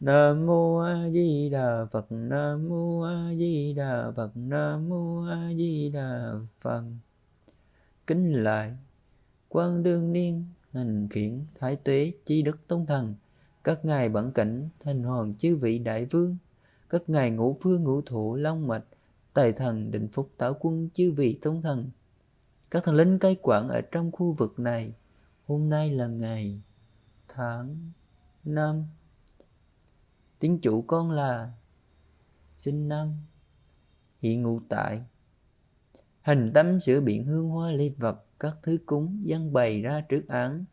Nam mô A Di Đà Phật. Nam mô A Di Đà Phật. Nam mô A Di Đà Phật. Kính lại Quan đương niên, hành khiển, thái tuế chi đức tôn thần. Các ngài bản cảnh, thành hoàng chư vị đại vương. Các ngài ngũ phương ngũ thủ, long mạch, tài thần, định phúc tảo quân, chư vị tôn thần. Các thần linh cai quản ở trong khu vực này, hôm nay là ngày tháng năm tiếng chủ con là sinh năm hiện ngụ tại. Hình tâm sửa biện hương hoa lê vật, các thứ cúng dân bày ra trước án.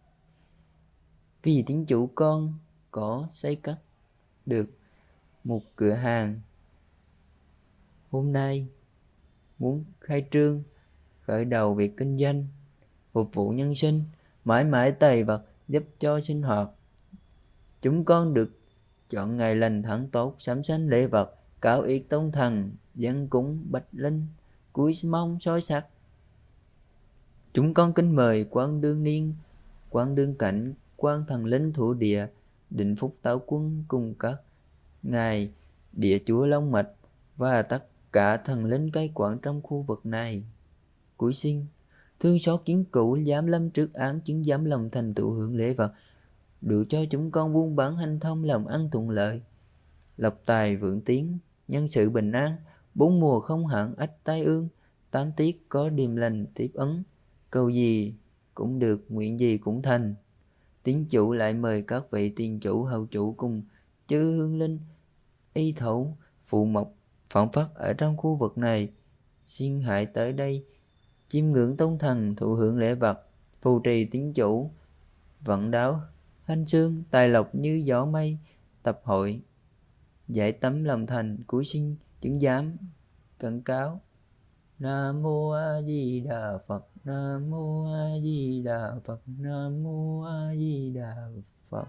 Vì tiếng chủ con có xây cất được một cửa hàng. Hôm nay muốn khai trương, khởi đầu việc kinh doanh, phục vụ nhân sinh, mãi mãi tài vật giúp cho sinh hoạt. Chúng con được chọn ngày lành tháng tốt sắm sanh lễ vật, cáo yết tông thần, dân cúng bạch linh, cúi mong soi sắc chúng con kính mời quan đương niên, quan đương cảnh, quan thần linh thủ địa, định phúc táo quân cùng các ngài địa chúa long mạch và tất cả thần linh cai quản trong khu vực này. Cuối sinh thương xót kiến cũ dám lâm trước án, chứng dám lòng thành tựu hưởng lễ vật đủ cho chúng con buôn bán hanh thông làm ăn thuận lợi. Lộc tài vượng tiến, nhân sự bình an, bốn mùa không hạn ách tai ương, tám tiết có điềm lành tiếp ấn cầu gì cũng được, nguyện gì cũng thành. Tiến chủ lại mời các vị tiền chủ hậu chủ cùng chư hương linh, y thổ, phụ mộc phỏng phát ở trong khu vực này. Xin hãy tới đây, chiêm ngưỡng tôn thần, thụ hưởng lễ vật, phù trì tiến chủ, vận đáo hanh xương tài lộc như gió mây, tập hội, giải tấm lòng thành cuối sinh, chứng giám cẩn cáo. Nam mô a di đà phật, nam mô a di đà phật, nam mô a di đà phật.